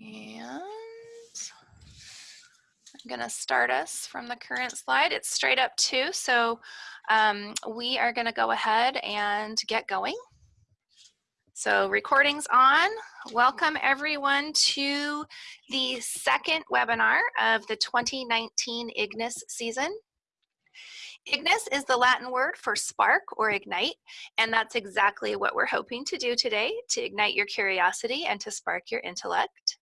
And I'm going to start us from the current slide. It's straight up two, so um, we are going to go ahead and get going. So recordings on. Welcome everyone to the second webinar of the 2019 IGNIS season. Ignis is the Latin word for spark or ignite, and that's exactly what we're hoping to do today, to ignite your curiosity and to spark your intellect.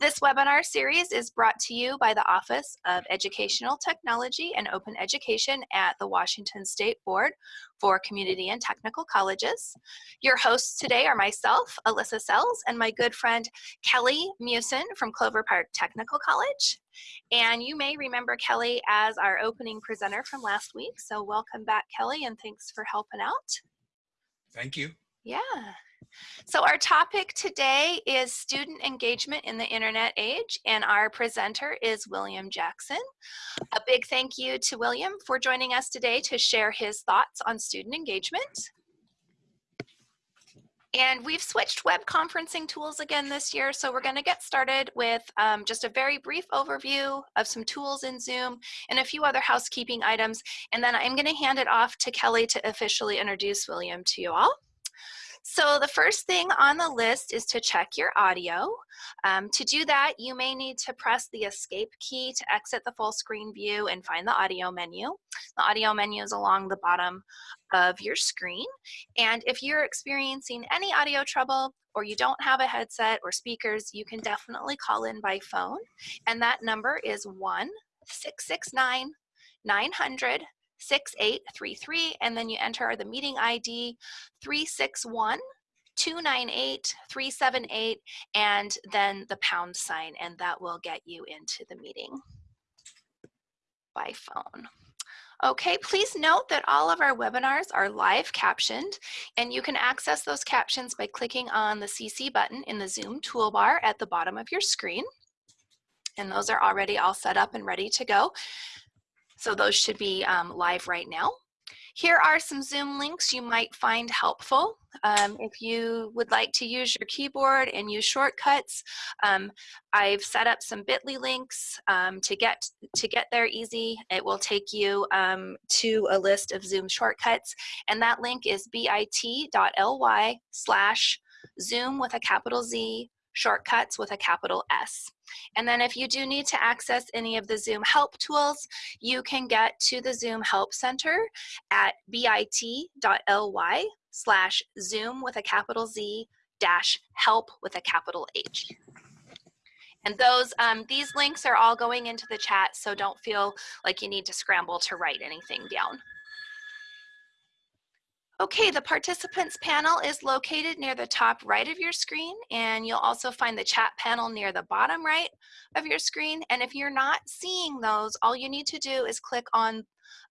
This webinar series is brought to you by the Office of Educational Technology and Open Education at the Washington State Board for Community and Technical Colleges. Your hosts today are myself, Alyssa Sells, and my good friend Kelly Musin from Clover Park Technical College. And you may remember Kelly as our opening presenter from last week. So welcome back, Kelly, and thanks for helping out. Thank you. Yeah. So our topic today is student engagement in the internet age, and our presenter is William Jackson. A big thank you to William for joining us today to share his thoughts on student engagement. And we've switched web conferencing tools again this year, so we're gonna get started with um, just a very brief overview of some tools in Zoom and a few other housekeeping items, and then I'm gonna hand it off to Kelly to officially introduce William to you all. So the first thing on the list is to check your audio. Um, to do that, you may need to press the escape key to exit the full screen view and find the audio menu. The audio menu is along the bottom of your screen. And if you're experiencing any audio trouble or you don't have a headset or speakers, you can definitely call in by phone. And that number is 1 669 900 6833 and then you enter the meeting ID 361 298 378 and then the pound sign and that will get you into the meeting by phone. Okay, please note that all of our webinars are live captioned and you can access those captions by clicking on the CC button in the Zoom toolbar at the bottom of your screen. And those are already all set up and ready to go. So those should be um, live right now. Here are some Zoom links you might find helpful. Um, if you would like to use your keyboard and use shortcuts, um, I've set up some bit.ly links um, to, get, to get there easy. It will take you um, to a list of Zoom shortcuts, and that link is bit.ly slash Zoom with a capital Z shortcuts with a capital S. And then if you do need to access any of the Zoom help tools, you can get to the Zoom Help Center at bit.ly slash Zoom with a capital Z dash help with a capital H. And those, um, these links are all going into the chat, so don't feel like you need to scramble to write anything down. Okay, the participants panel is located near the top right of your screen and you'll also find the chat panel near the bottom right of your screen. And if you're not seeing those, all you need to do is click on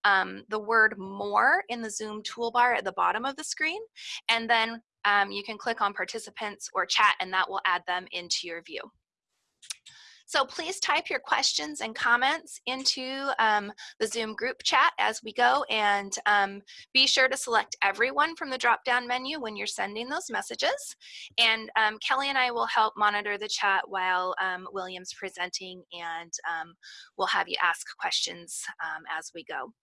um, the word more in the Zoom toolbar at the bottom of the screen. And then um, you can click on participants or chat and that will add them into your view. So please type your questions and comments into um, the Zoom group chat as we go and um, be sure to select everyone from the drop-down menu when you're sending those messages. And um, Kelly and I will help monitor the chat while um, William's presenting and um, we'll have you ask questions um, as we go.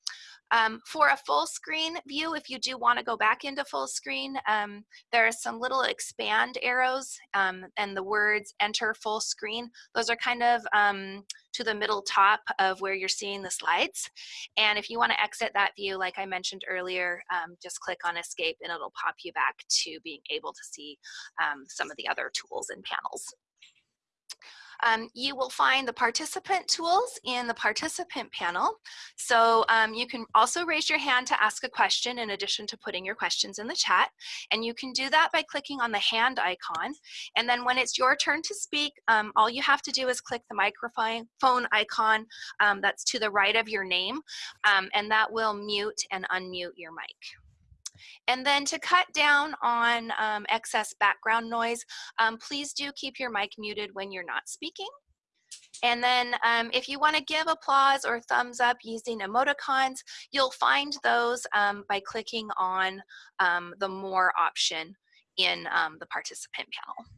Um, for a full screen view, if you do want to go back into full screen, um, there are some little expand arrows um, and the words enter full screen. Those are kind of um, to the middle top of where you're seeing the slides. And if you want to exit that view, like I mentioned earlier, um, just click on escape and it'll pop you back to being able to see um, some of the other tools and panels. Um, you will find the participant tools in the participant panel. So um, you can also raise your hand to ask a question in addition to putting your questions in the chat. And you can do that by clicking on the hand icon. And then when it's your turn to speak, um, all you have to do is click the microphone icon um, that's to the right of your name. Um, and that will mute and unmute your mic. And then to cut down on um, excess background noise, um, please do keep your mic muted when you're not speaking. And then um, if you want to give applause or thumbs up using emoticons, you'll find those um, by clicking on um, the more option in um, the participant panel.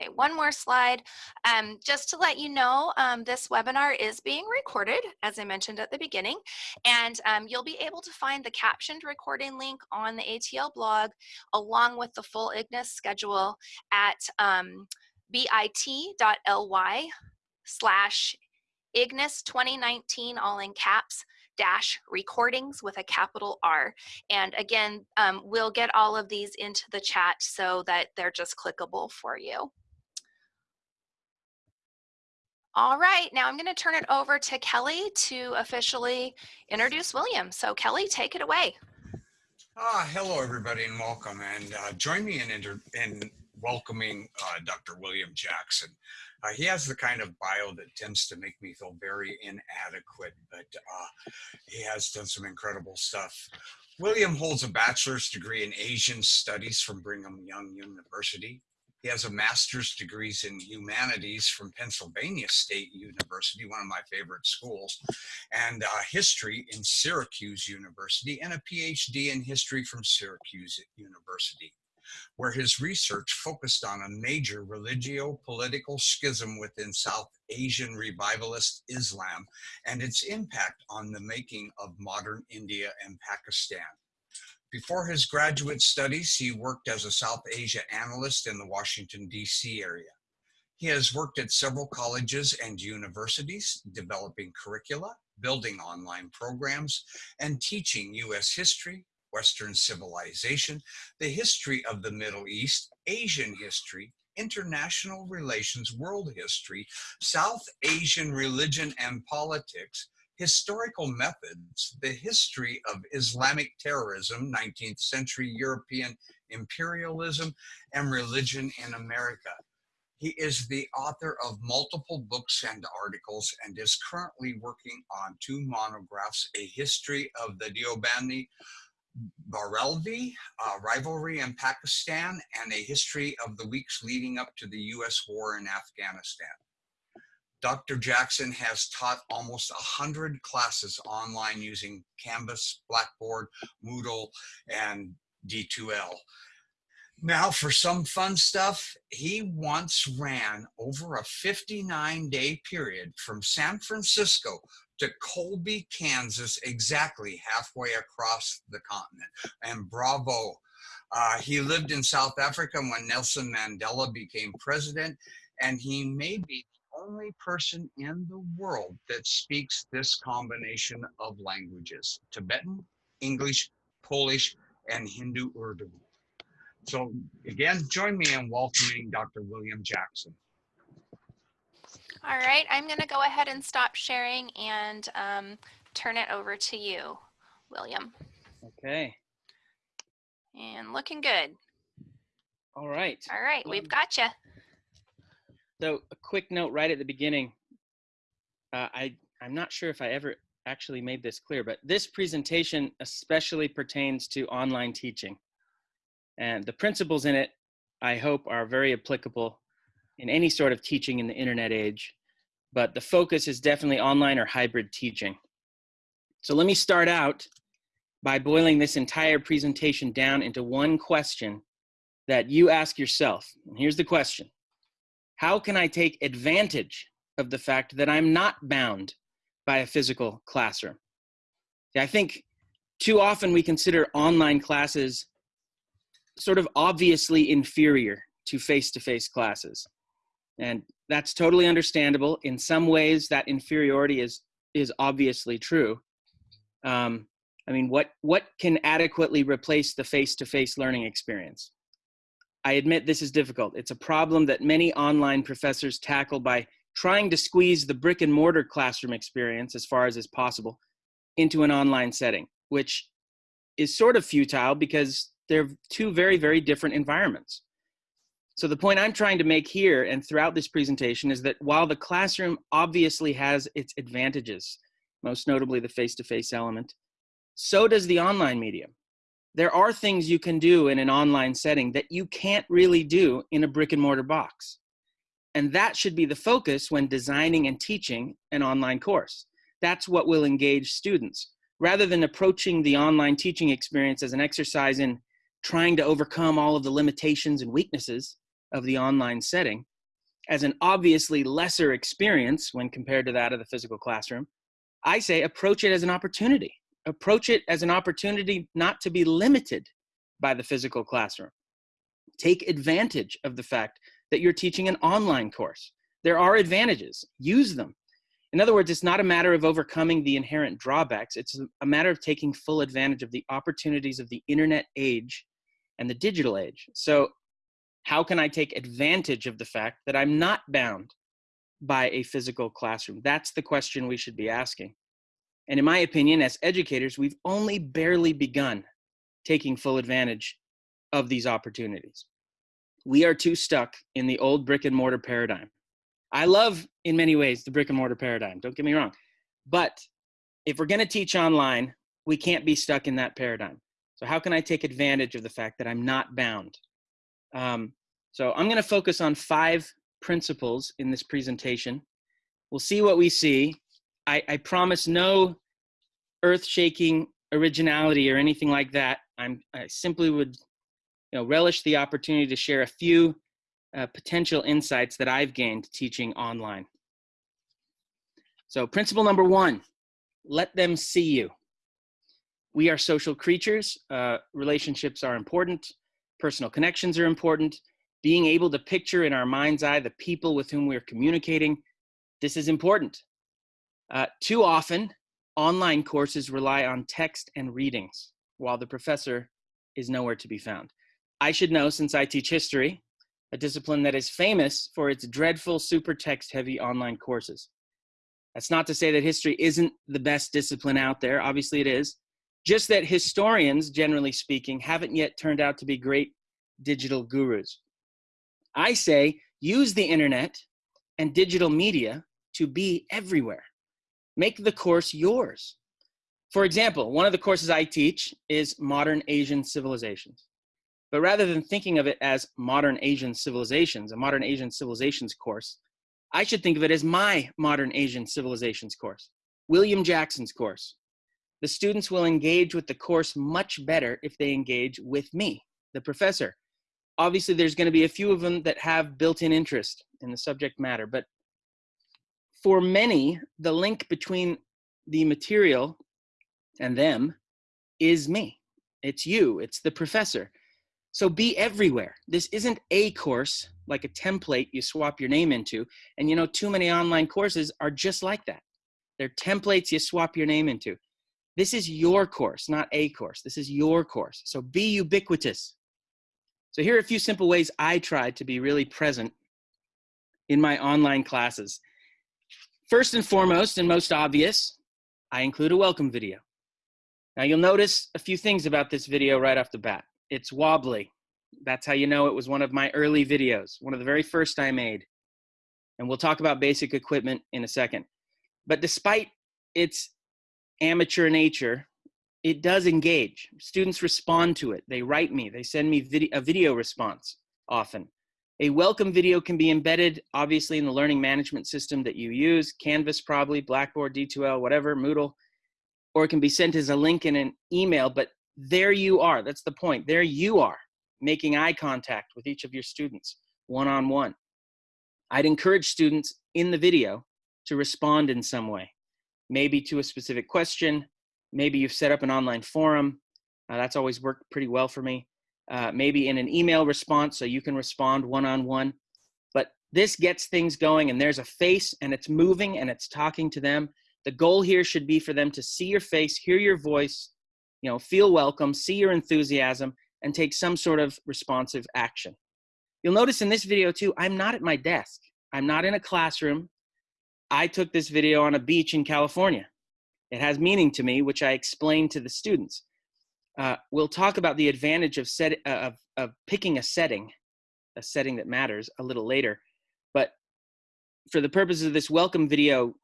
Okay, one more slide. Um, just to let you know, um, this webinar is being recorded, as I mentioned at the beginning, and um, you'll be able to find the captioned recording link on the ATL blog, along with the full IGNIS schedule at um, bit.ly slash IGNIS 2019, all in caps, dash recordings with a capital R. And again, um, we'll get all of these into the chat so that they're just clickable for you. All right, now I'm going to turn it over to Kelly to officially introduce William. So Kelly, take it away. Ah, hello, everybody, and welcome. And uh, join me in, in welcoming uh, Dr. William Jackson. Uh, he has the kind of bio that tends to make me feel very inadequate, but uh, he has done some incredible stuff. William holds a bachelor's degree in Asian studies from Brigham Young University. He has a master's degrees in humanities from Pennsylvania State University, one of my favorite schools, and uh, history in Syracuse University, and a PhD in history from Syracuse University, where his research focused on a major religio-political schism within South Asian revivalist Islam and its impact on the making of modern India and Pakistan. Before his graduate studies, he worked as a South Asia analyst in the Washington, D.C. area. He has worked at several colleges and universities, developing curricula, building online programs, and teaching U.S. history, Western civilization, the history of the Middle East, Asian history, international relations, world history, South Asian religion and politics, historical methods, the history of Islamic terrorism, 19th century European imperialism, and religion in America. He is the author of multiple books and articles and is currently working on two monographs, A History of the Deobandi Barelvi uh, rivalry in Pakistan and a history of the weeks leading up to the US war in Afghanistan. Dr. Jackson has taught almost 100 classes online using Canvas, Blackboard, Moodle, and D2L. Now for some fun stuff, he once ran over a 59 day period from San Francisco to Colby, Kansas, exactly halfway across the continent. And bravo. Uh, he lived in South Africa when Nelson Mandela became president, and he may be only person in the world that speaks this combination of languages, Tibetan, English, Polish, and Hindi Urdu. So again, join me in welcoming Dr. William Jackson. All right, I'm gonna go ahead and stop sharing and um, turn it over to you, William. Okay. And looking good. All right. All right, we've got you. So a quick note right at the beginning. Uh, I, I'm not sure if I ever actually made this clear, but this presentation especially pertains to online teaching. And the principles in it, I hope, are very applicable in any sort of teaching in the internet age. But the focus is definitely online or hybrid teaching. So let me start out by boiling this entire presentation down into one question that you ask yourself. And here's the question how can I take advantage of the fact that I'm not bound by a physical classroom? I think too often we consider online classes sort of obviously inferior to face-to-face classes. And that's totally understandable. In some ways, that inferiority is, is obviously true. Um, I mean, what, what can adequately replace the face-to-face -face learning experience? I admit this is difficult. It's a problem that many online professors tackle by trying to squeeze the brick and mortar classroom experience as far as is possible into an online setting, which is sort of futile because they're two very, very different environments. So the point I'm trying to make here and throughout this presentation is that while the classroom obviously has its advantages, most notably the face-to-face -face element, so does the online medium there are things you can do in an online setting that you can't really do in a brick and mortar box. And that should be the focus when designing and teaching an online course. That's what will engage students. Rather than approaching the online teaching experience as an exercise in trying to overcome all of the limitations and weaknesses of the online setting, as an obviously lesser experience when compared to that of the physical classroom, I say approach it as an opportunity. Approach it as an opportunity not to be limited by the physical classroom. Take advantage of the fact that you're teaching an online course. There are advantages, use them. In other words, it's not a matter of overcoming the inherent drawbacks, it's a matter of taking full advantage of the opportunities of the internet age and the digital age. So, how can I take advantage of the fact that I'm not bound by a physical classroom? That's the question we should be asking. And in my opinion, as educators, we've only barely begun taking full advantage of these opportunities. We are too stuck in the old brick and mortar paradigm. I love, in many ways, the brick and mortar paradigm, don't get me wrong. But if we're going to teach online, we can't be stuck in that paradigm. So, how can I take advantage of the fact that I'm not bound? Um, so, I'm going to focus on five principles in this presentation. We'll see what we see. I, I promise no earth shaking originality or anything like that. I'm, I simply would you know, relish the opportunity to share a few uh, potential insights that I've gained teaching online. So, principle number one let them see you. We are social creatures, uh, relationships are important, personal connections are important. Being able to picture in our mind's eye the people with whom we're communicating, this is important. Uh, too often, online courses rely on text and readings, while the professor is nowhere to be found. I should know since I teach history, a discipline that is famous for its dreadful super text heavy online courses. That's not to say that history isn't the best discipline out there, obviously it is. Just that historians, generally speaking, haven't yet turned out to be great digital gurus. I say use the internet and digital media to be everywhere. Make the course yours. For example, one of the courses I teach is Modern Asian Civilizations. But rather than thinking of it as modern Asian civilizations, a modern Asian civilizations course, I should think of it as my modern Asian civilizations course, William Jackson's course. The students will engage with the course much better if they engage with me, the professor. Obviously, there's going to be a few of them that have built in interest in the subject matter, but for many, the link between the material and them is me. It's you, it's the professor. So be everywhere. This isn't a course like a template you swap your name into. And you know, too many online courses are just like that. They're templates you swap your name into. This is your course, not a course. This is your course. So be ubiquitous. So here are a few simple ways I try to be really present in my online classes. First and foremost, and most obvious, I include a welcome video. Now you'll notice a few things about this video right off the bat it's wobbly. That's how you know it was one of my early videos, one of the very first I made. And we'll talk about basic equipment in a second. But despite its amateur nature, it does engage. Students respond to it. They write me, they send me video, a video response often. A welcome video can be embedded, obviously, in the learning management system that you use, Canvas probably, Blackboard, D2L, whatever, Moodle, or it can be sent as a link in an email, but there you are. That's the point. There you are making eye contact with each of your students one on one. I'd encourage students in the video to respond in some way, maybe to a specific question. Maybe you've set up an online forum. Uh, that's always worked pretty well for me. Uh, maybe in an email response so you can respond one on one. But this gets things going, and there's a face, and it's moving, and it's talking to them. The goal here should be for them to see your face, hear your voice, you know, feel welcome, see your enthusiasm, and take some sort of responsive action. You'll notice in this video too, I'm not at my desk. I'm not in a classroom. I took this video on a beach in California. It has meaning to me, which I explain to the students. Uh, we'll talk about the advantage of, set, uh, of, of picking a setting, a setting that matters a little later. But for the purposes of this welcome video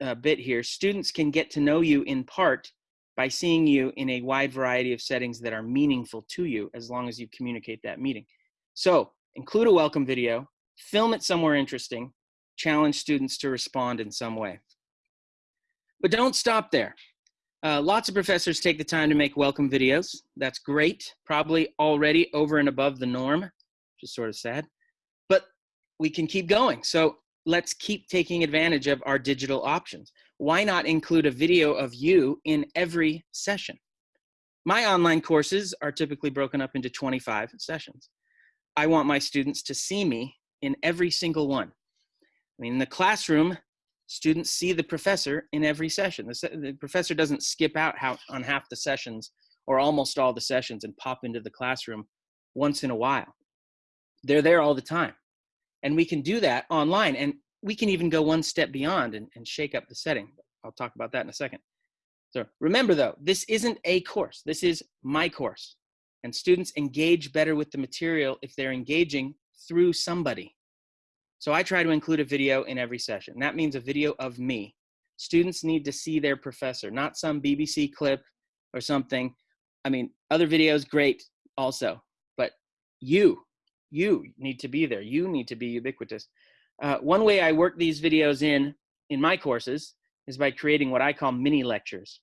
uh, bit here, students can get to know you in part by seeing you in a wide variety of settings that are meaningful to you as long as you communicate that meeting. So include a welcome video, film it somewhere interesting, challenge students to respond in some way. But don't stop there. Uh, lots of professors take the time to make welcome videos. That's great, probably already over and above the norm, which is sort of sad. But we can keep going. So let's keep taking advantage of our digital options. Why not include a video of you in every session? My online courses are typically broken up into 25 sessions. I want my students to see me in every single one. I mean, in the classroom, students see the professor in every session. The, se the professor doesn't skip out how, on half the sessions or almost all the sessions and pop into the classroom once in a while. They're there all the time. And we can do that online. And we can even go one step beyond and, and shake up the setting. I'll talk about that in a second. So remember though, this isn't a course. This is my course. And students engage better with the material if they're engaging through somebody. So I try to include a video in every session. That means a video of me. Students need to see their professor, not some BBC clip or something. I mean, other videos, great also, but you, you need to be there. You need to be ubiquitous. Uh, one way I work these videos in, in my courses, is by creating what I call mini lectures.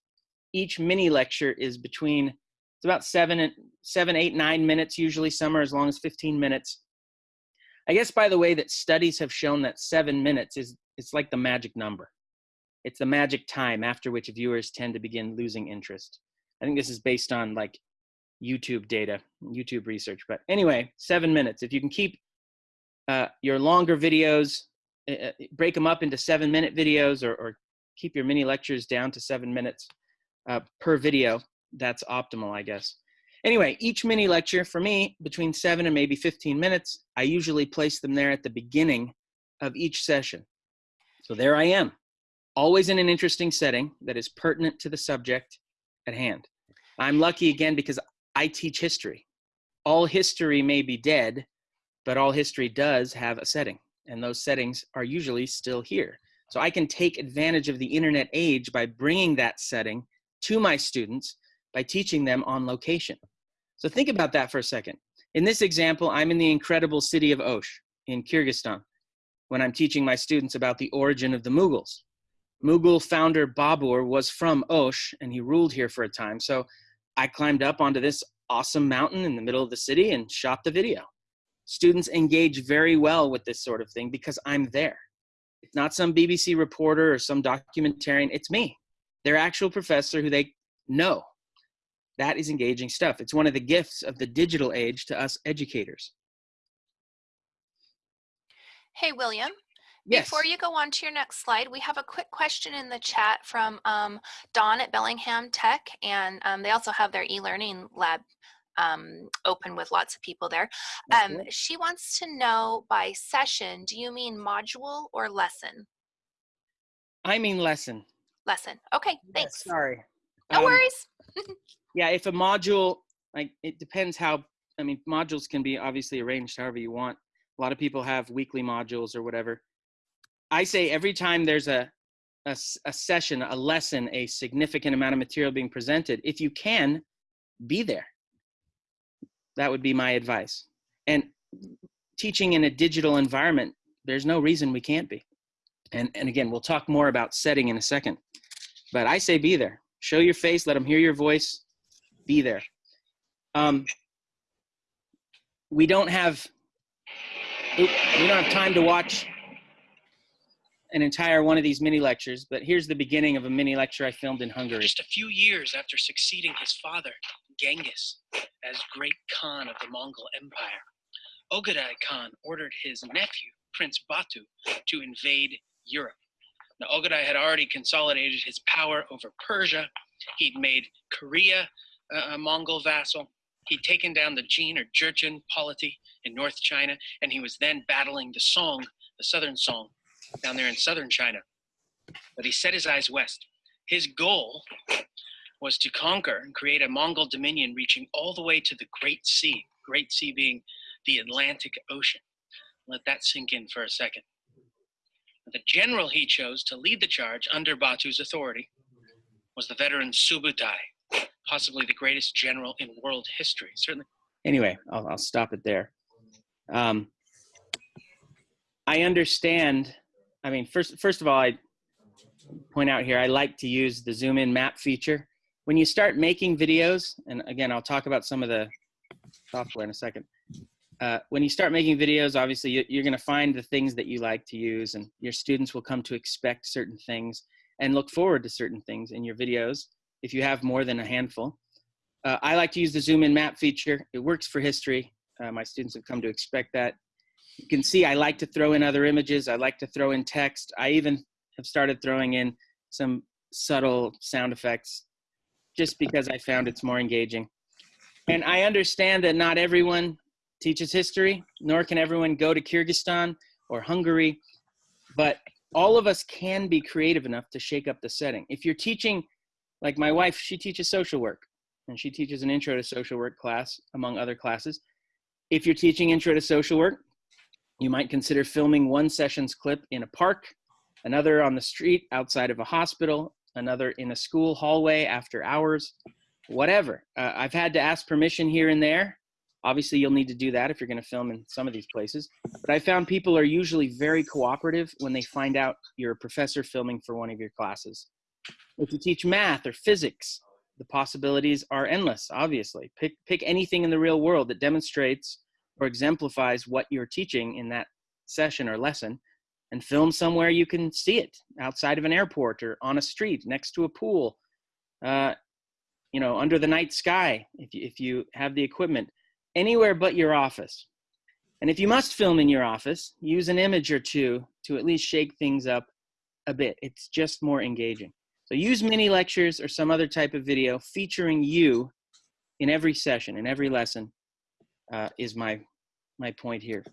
Each mini lecture is between, it's about seven, and seven, eight, nine minutes, usually some are as long as 15 minutes. I guess by the way that studies have shown that seven minutes is, it's like the magic number. It's the magic time after which viewers tend to begin losing interest. I think this is based on like YouTube data, YouTube research. But anyway, seven minutes. If you can keep uh, your longer videos, uh, break them up into seven minute videos or, or keep your mini lectures down to seven minutes uh, per video, that's optimal, I guess. Anyway, each mini lecture for me, between seven and maybe 15 minutes, I usually place them there at the beginning of each session. So there I am, always in an interesting setting that is pertinent to the subject at hand. I'm lucky again because I teach history. All history may be dead, but all history does have a setting, and those settings are usually still here. So I can take advantage of the internet age by bringing that setting to my students by teaching them on location. So think about that for a second. In this example, I'm in the incredible city of Osh in Kyrgyzstan when I'm teaching my students about the origin of the Mughals. Mughal founder Babur was from Osh and he ruled here for a time. So I climbed up onto this awesome mountain in the middle of the city and shot the video. Students engage very well with this sort of thing because I'm there. It's not some BBC reporter or some documentarian. It's me, their actual professor who they know. That is engaging stuff. It's one of the gifts of the digital age to us educators. Hey, William. Yes. Before you go on to your next slide, we have a quick question in the chat from um, Dawn at Bellingham Tech, and um, they also have their e-learning lab um, open with lots of people there. Um, she wants to know by session, do you mean module or lesson? I mean lesson. Lesson. Okay, thanks. Sorry. No Um, worries. Yeah, if a module, like it depends how, I mean, modules can be obviously arranged however you want. A lot of people have weekly modules or whatever. I say every time there's a, a session, a lesson, a significant amount of material being presented, if you can, be there. That would be my advice. And teaching in a digital environment, there's no reason we can't be. And, and again, we'll talk more about setting in a second. But I say be there. Show your face, let them hear your voice, be there. Um, we don't have we don't have time to watch an entire one of these mini lectures, but here's the beginning of a mini lecture I filmed in Hungary. Just a few years after succeeding his father, Genghis, as great Khan of the Mongol Empire, Ogadai Khan ordered his nephew, Prince Batu, to invade Europe. Now, Ogadai had already consolidated his power over Persia. He'd made Korea a a Mongol vassal. He'd taken down the Jin or Jurchen polity in North China, and he was then battling the Song, the southern Song, down there in southern China. But he set his eyes west. His goal was to conquer and create a Mongol dominion reaching all the way to the Great Sea, Great Sea being the Atlantic Ocean. Let that sink in for a second. The general he chose to lead the charge under Batu's authority was the veteran Subutai, possibly the greatest general in world history. Certainly, anyway, I'll, I'll stop it there. Um, I understand. I mean, first, first of all, I point out here, I like to use the zoom in map feature. When you start making videos, and again, I'll talk about some of the software in a second. uh, when you start making videos, obviously you, you're going to find the things that you like to use, and your students will come to expect certain things and look forward to certain things in your videos if you have more than a handful. Uh, I like to use the zoom in map feature. It works for history. Uh, my students have come to expect that. You can see I like to throw in other images. I like to throw in text. I even have started throwing in some subtle sound effects just because I found it's more engaging. And I understand that not everyone teaches history, nor can everyone go to Kyrgyzstan or Hungary, but all of us can be creative enough to shake up the setting. If you're teaching, like my wife, she teaches social work and she teaches an intro to social work class among other classes. If you're teaching intro to social work, you might consider filming one session's clip in a park, another on the street outside of a hospital, another in a school hallway after hours, whatever. Uh, I've had to ask permission here and there. Obviously, you'll need to do that if you're going to film in some of these places. But I found people are usually very cooperative when they find out you're a professor filming for one of your classes. If you teach math or physics, the possibilities are endless, obviously. Pick, pick anything in the real world that demonstrates or exemplifies what you're teaching in that session or lesson and film somewhere you can see it outside of an airport or on a street next to a pool uh, you know under the night sky if you, if you have the equipment anywhere but your office. And if you must film in your office use an image or two to at least shake things up a bit. It's just more engaging so use mini lectures or some other type of video featuring you in every session in every lesson uh, is my my point here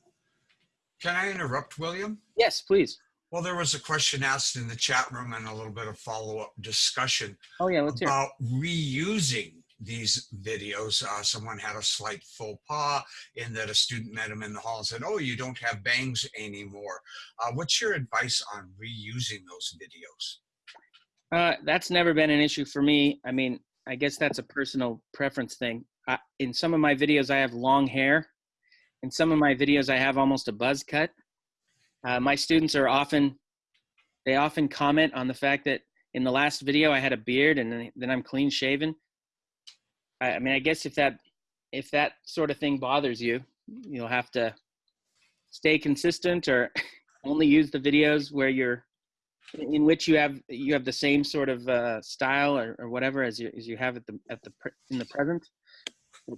Can I interrupt, William? yes please Well, there was a question asked in the chat room and a little bit of follow-up discussion oh yeah let's hear about reusing these videos. Uh, someone had a slight faux pas in that a student met him in the hall and said, oh, you don't have bangs anymore. Uh, what's your advice on reusing those videos? Uh, that's never been an issue for me. I mean, I guess that's a personal preference thing. I, in some of my videos, I have long hair. In some of my videos, I have almost a buzz cut. Uh, my students are often, they often comment on the fact that in the last video I had a beard and then, then I'm clean shaven. I, I mean, I guess if that, if that sort of thing bothers you, you'll have to stay consistent or only use the videos where you're in which you have you have the same sort of uh, style or, or whatever as you as you have at the at the in the present.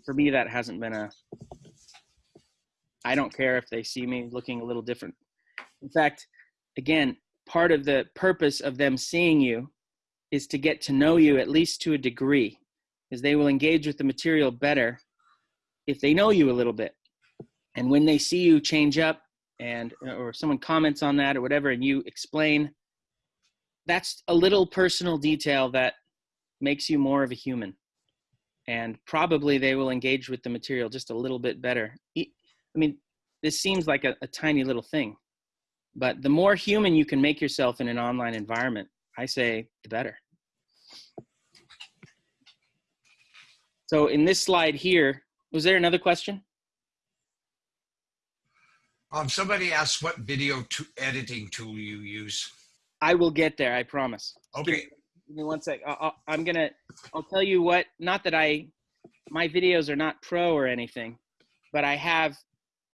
For me, that hasn't been a. I don't care if they see me looking a little different. In fact, again, part of the purpose of them seeing you is to get to know you at least to a degree, because they will engage with the material better if they know you a little bit. And when they see you change up and or someone comments on that or whatever and you explain that's a little personal detail that makes you more of a human. And probably they will engage with the material just a little bit better. I mean this seems like a, a tiny little thing but the more human you can make yourself in an online environment i say the better. So in this slide here was there another question? Um, somebody asked what video to editing tool you use. I will get there i promise Okay, give me one sec. I- I'll, I'm gonna. I'll tell you what. Not that I, my videos are not pro or anything, but I have,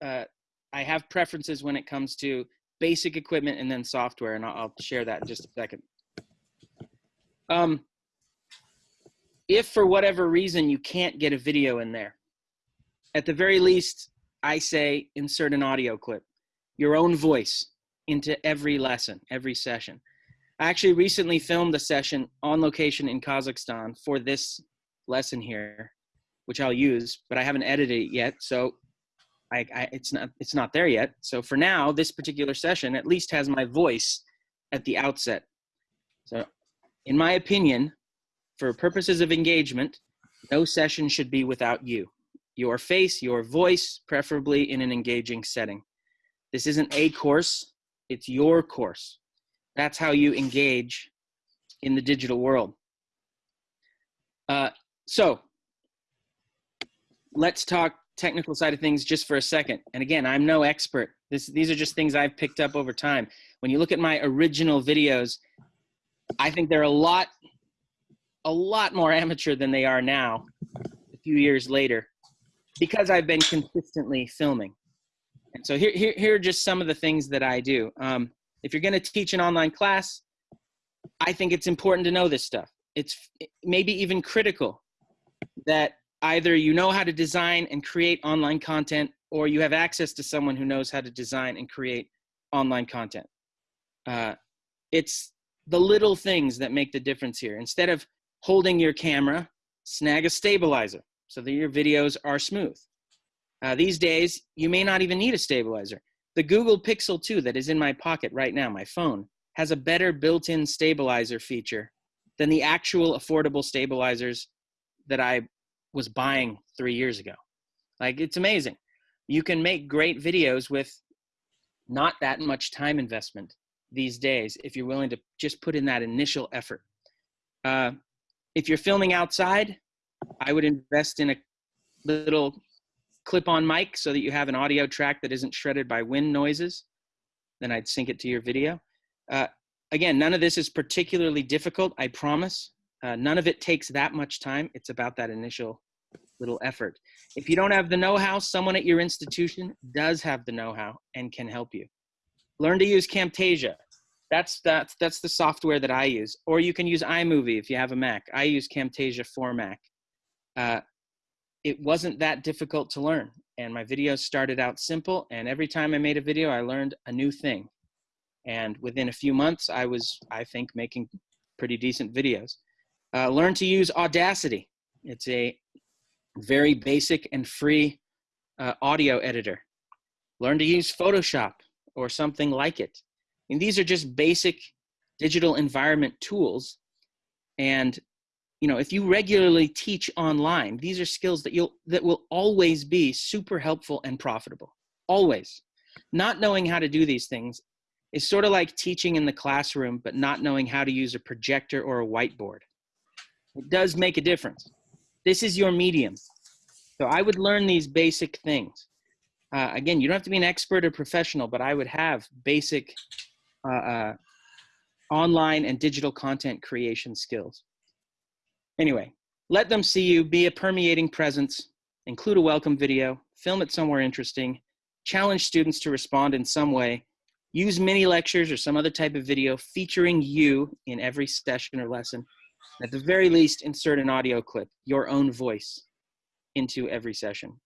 uh, I have preferences when it comes to basic equipment and then software, and I'll, I'll share that in just a second. Um, if for whatever reason you can't get a video in there, at the very least, I say insert an audio clip, your own voice into every lesson, every session. I actually recently filmed a session on location in Kazakhstan for this lesson here, which I'll use, but I haven't edited it yet, so I, I, it's not it's not there yet. So for now, this particular session at least has my voice at the outset. So, in my opinion, for purposes of engagement, no session should be without you, your face, your voice, preferably in an engaging setting. This isn't a course; it's your course. That's how you engage in the digital world. Uh, so let's talk technical side of things just for a second. And again i'm no expert. This, these are just things i've picked up over time. When you look at my original videos i think they're a lot a lot more amateur than they are now a few years later because I've been consistently filming. And so here, here, here are just some of the things that I do. Um, if you're going to teach an online class, I think it's important to know this stuff. It's maybe even critical that either you know how to design and create online content or you have access to someone who knows how to design and create online content. Uh, it's the little things that make the difference here. Instead of holding your camera, snag a stabilizer so that your videos are smooth. Uh, these days, you may not even need a stabilizer. The Google Pixel 2 that is in my pocket right now, my phone, has a better built-in stabilizer feature than the actual affordable stabilizers that I was buying three years ago. Like, it's amazing. You can make great videos with not that much time investment these days if you're willing to just put in that initial effort. Uh, if you're filming outside, I would invest in a little clip-on mic so that you have an audio track that isn't shredded by wind noises. Then I'd sync it to your video. Uh, again, none of this is particularly difficult, I promise. Uh, none of it takes that much time. It's about that initial little effort. If you don't have the know-how, someone at your institution does have the know-how and can help you. Learn to use Camtasia. That's, that's, that's the software that I use. Or you can use iMovie if you have a Mac. I use Camtasia for Mac. Uh, it wasn't that difficult to learn. And my videos started out simple. And every time I made a video, I learned a new thing. And within a few months, I was, I think, making pretty decent videos. Uh, learn to use Audacity. It's a very basic and free uh, audio editor. Learn to use Photoshop or something like it. And these are just basic digital environment tools. And you know, if you regularly teach online, these are skills that you'll that will always be super helpful and profitable. Always. Not knowing how to do these things is sort of like teaching in the classroom but not knowing how to use a projector or a whiteboard. It does make a difference. This is your medium. So I would learn these basic things. Uh, again, you don't have to be an expert or professional, but I would have basic uh, uh, online and digital content creation skills. Anyway, let them see you, be a permeating presence, include a welcome video, film it somewhere interesting, challenge students to respond in some way, use mini lectures or some other type of video featuring you in every session or lesson. At the very least, insert an audio clip, your own voice, into every session.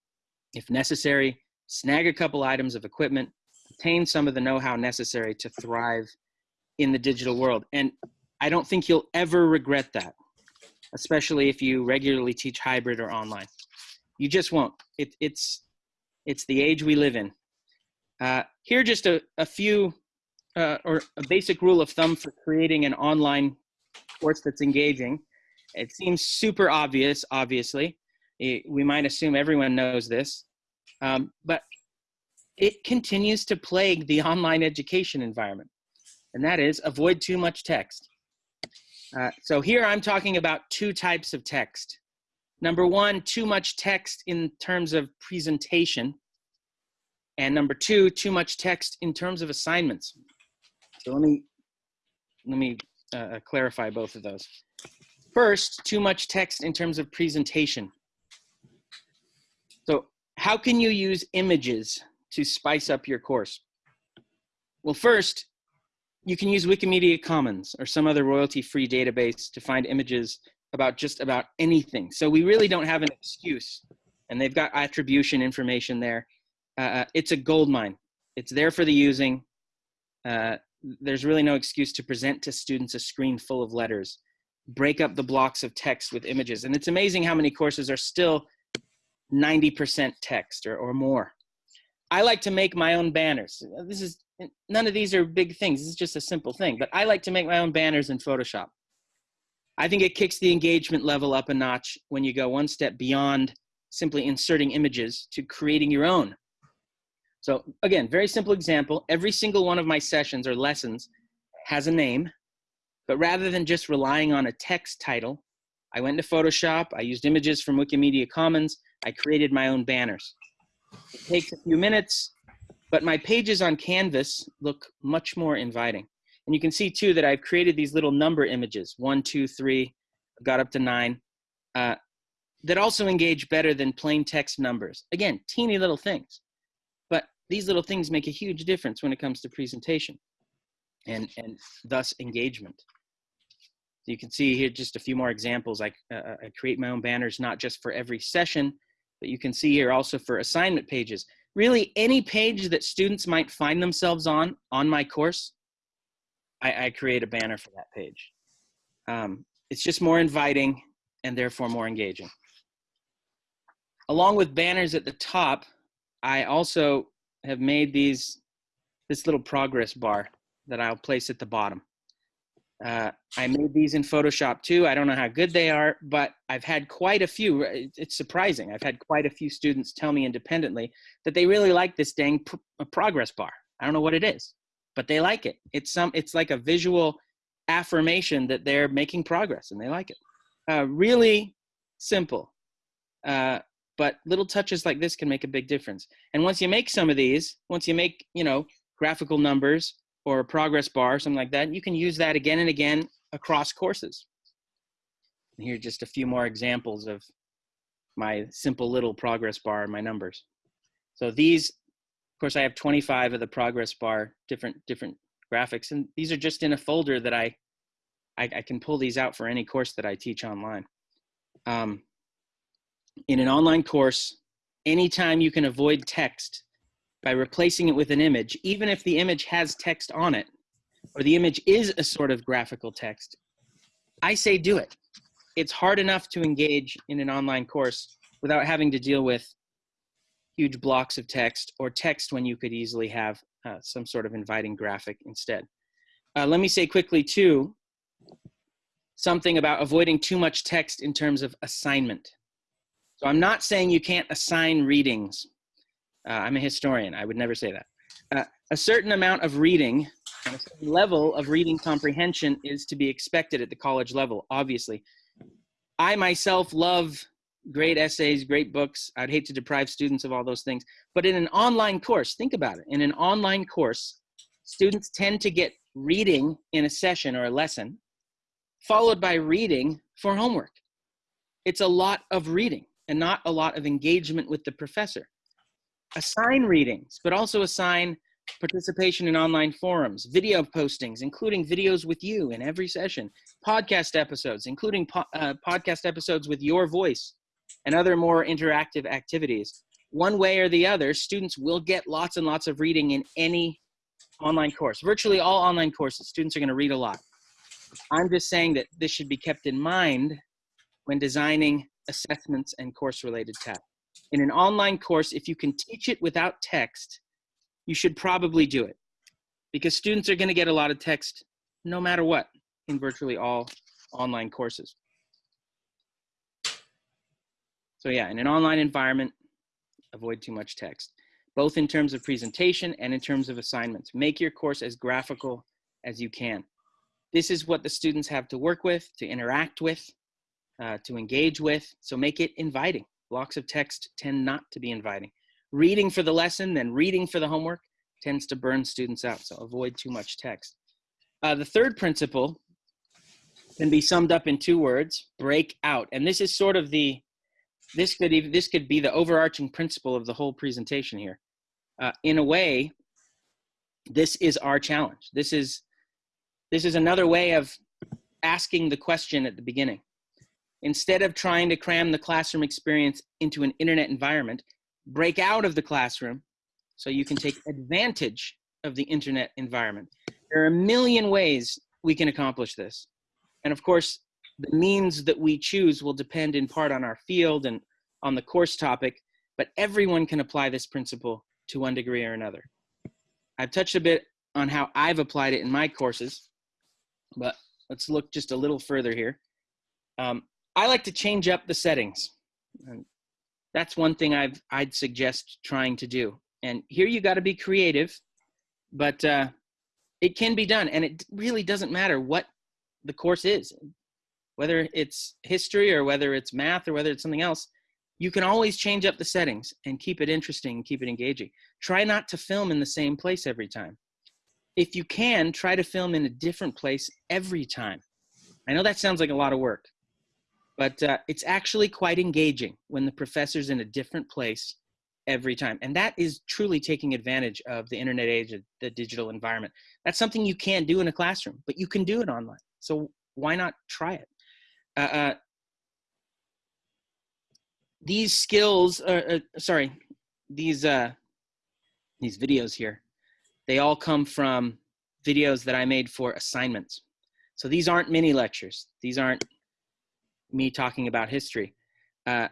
If necessary, snag a couple items of equipment, obtain some of the know-how necessary to thrive in the digital world. And I don't think you'll ever regret that, especially if you regularly teach hybrid or online. You just won't. It, it's, it's the age we live in. Uh, here are just a, a few, uh, or a basic rule of thumb for creating an online course that's engaging. It seems super obvious, obviously. It, we might assume everyone knows this, um, but it continues to plague the online education environment, and that is avoid too much text. Uh, so here I'm talking about two types of text. Number one, too much text in terms of presentation. And number two, too much text in terms of assignments. So let me, let me uh, uh clarify both of those. First, too much text in terms of presentation. So how can you use images to spice up your course? Well, first, you can use Wikimedia Commons or some other royalty-free database to find images about just about anything. So we really don't have an excuse. And they've got attribution information there. Uh, uh it's a gold mine. It's there for the using. Uh, there's really no excuse to present to students a screen full of letters. Break up the blocks of text with images. And it's amazing how many courses are still 90% text or, or more. I like to make my own banners. This is none of these are big things. This is just a simple thing, but I like to make my own banners in Photoshop. I think it kicks the engagement level up a notch when you go one step beyond simply inserting images to creating your own. So again, very simple example. Every single one of my sessions or lessons has a name, but rather than just relying on a text title, I went to Photoshop, I used images from Wikimedia Commons, I created my own banners. It takes a few minutes, but my pages on Canvas look much more inviting. And you can see too that I've created these little number images, one, two, three, got up to nine. Uh, that also engage better than plain text numbers. Again, teeny little things, but these little things make a huge difference when it comes to presentation and, and thus engagement. You can see here just a few more examples. I, uh, I create my own banners, not just for every session, but you can see here also for assignment pages. Really any page that students might find themselves on, on my course, I, I create a banner for that page. Um, it's just more inviting and therefore more engaging. Along with banners at the top, I also have made these, this little progress bar that I'll place at the bottom. Uh, I made these in Photoshop too. I don't know how good they are, but I've had quite a few. It's surprising. I've had quite a few students tell me independently that they really like this dang pr progress bar. I don't know what it is, but they like it. It's some. It's like a visual affirmation that they're making progress and they like it. Uh, really simple, uh, but little touches like this can make a big difference. And once you make some of these, once you make you know graphical numbers or a progress bar, something like that, you can use that again and again across courses. And here are just a few more examples of my simple little progress bar and my numbers. So these, of course, I have 25 of the progress bar, different different graphics, and these are just in a folder that I, I, I can pull these out for any course that I teach online. Um, in an online course, anytime you can avoid text by replacing it with an image, even if the image has text on it, or the image is a sort of graphical text, I say do it. It's hard enough to engage in an online course without having to deal with huge blocks of text or text when you could easily have uh, some sort of inviting graphic instead. Uh, let me say quickly too, something about avoiding too much text in terms of assignment. So I'm not saying you can't assign readings uh, I'm a historian. I would never say that. Uh, a certain amount of reading a level of reading comprehension is to be expected at the college level, obviously. I myself love great essays, great books. I'd hate to deprive students of all those things. But in an online course, think about it. In an online course, students tend to get reading in a session or a lesson, followed by reading for homework. It's a lot of reading and not a lot of engagement with the professor assign readings, but also assign participation in online forums, video postings, including videos with you in every session, podcast episodes, including po uh, podcast episodes with your voice, and other more interactive activities. One way or the other, students will get lots and lots of reading in any online course. Virtually all online courses, students are going to read a lot. I'm just saying that this should be kept in mind when designing assessments and course-related tasks in an online course, if you can teach it without text, you should probably do it because students are going to get a lot of text no matter what in virtually all online courses. So yeah, in an online environment, avoid too much text, both in terms of presentation and in terms of assignments. Make your course as graphical as you can. This is what the students have to work with, to interact with, uh, to engage with, so make it inviting. Blocks of text tend not to be inviting. Reading for the lesson, then reading for the homework tends to burn students out, so avoid too much text. Uh, the third principle can be summed up in two words, break out. And this is sort of the, this could, even, this could be the overarching principle of the whole presentation here. Uh, in a way, this is our challenge. This is, this is another way of asking the question at the beginning. Instead of trying to cram the classroom experience into an internet environment, break out of the classroom so you can take advantage of the internet environment. There are a million ways we can accomplish this. And of course, the means that we choose will depend in part on our field and on the course topic, but everyone can apply this principle to one degree or another. I've touched a bit on how I've applied it in my courses, but let's look just a little further here. Um, I like to change up the settings. And that's one thing I've, I'd suggest trying to do. And here you got to be creative, but uh, it can be done. And it really doesn't matter what the course is, whether it's history or whether it's math or whether it's something else. You can always change up the settings and keep it interesting and keep it engaging. Try not to film in the same place every time. If you can, try to film in a different place every time. I know that sounds like a lot of work, but uh, it's actually quite engaging when the professor's in a different place every time. And that is truly taking advantage of the internet age, the digital environment. That's something you can't do in a classroom, but you can do it online. So why not try it? Uh, uh, these skills, uh, uh, sorry, these uh, these videos here, they all come from videos that I made for assignments. So these aren't mini lectures. These aren't me talking about history. Uh,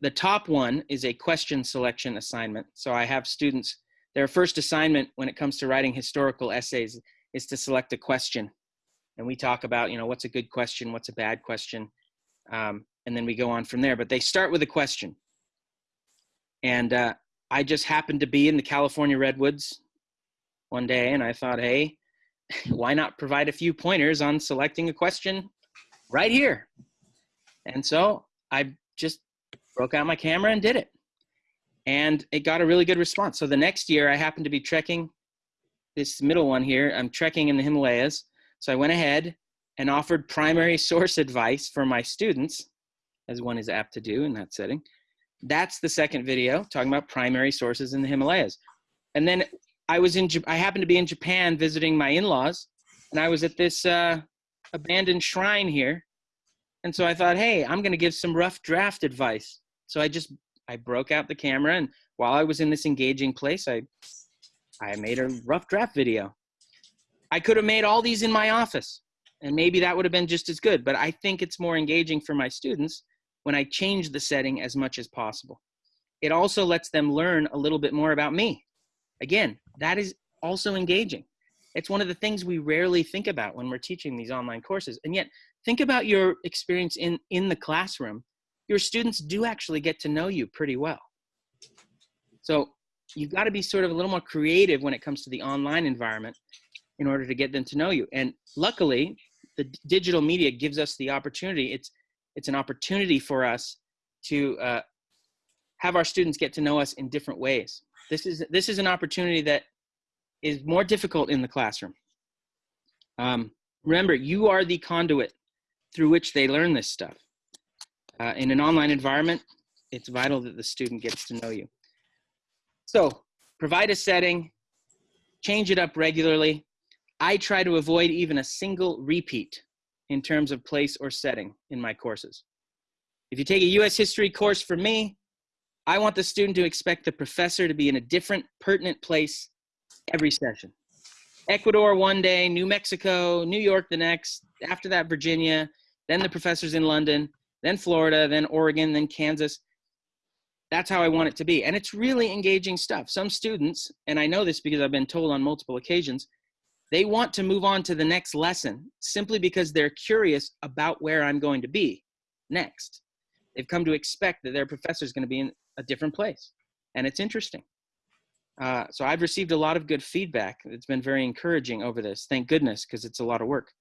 the top one is a question selection assignment. So I have students, their first assignment when it comes to writing historical essays is to select a question. And we talk about, you know, what's a good question, what's a bad question, um, and then we go on from there. But they start with a question. And uh, I just happened to be in the California Redwoods one day, and I thought, hey, why not provide a few pointers on selecting a question right here? And so I just broke out my camera and did it. And it got a really good response. So the next year I happened to be trekking this middle one here. I'm trekking in the Himalayas. So I went ahead and offered primary source advice for my students, as one is apt to do in that setting. That's the second video talking about primary sources in the Himalayas. And then I was in, I happened to be in Japan visiting my in-laws and I was at this uh, abandoned shrine here. And so I thought, hey, I'm going to give some rough draft advice. So I just I broke out the camera and while I was in this engaging place, I I made a rough draft video. I could have made all these in my office and maybe that would have been just as good, but I think it's more engaging for my students when I change the setting as much as possible. It also lets them learn a little bit more about me. Again, that is also engaging. It's one of the things we rarely think about when we're teaching these online courses. And yet, think about your experience in, in the classroom your students do actually get to know you pretty well. So you've got to be sort of a little more creative when it comes to the online environment in order to get them to know you. And luckily, the digital media gives us the opportunity. It's it's an opportunity for us to uh, have our students get to know us in different ways. This is this is an opportunity that is more difficult in the classroom. Um, remember, you are the conduit through which they learn this stuff. Uh, in an online environment, it's vital that the student gets to know you. So provide a setting, change it up regularly. I try to avoid even a single repeat in terms of place or setting in my courses. If you take a US history course from me, I want the student to expect the professor to be in a different pertinent place every session. Ecuador one day, New Mexico, New York the next, after that Virginia, then the professor's in London, then Florida, then Oregon, then Kansas. That's how I want it to be. And it's really engaging stuff. Some students, and I know this because I've been told on multiple occasions, they want to move on to the next lesson simply because they're curious about where I'm going to be next. They've come to expect that their professor is going to be in a different place. And it's interesting. Uh, so I've received a lot of good feedback. It's been very encouraging over this. Thank goodness, because it's a lot of work.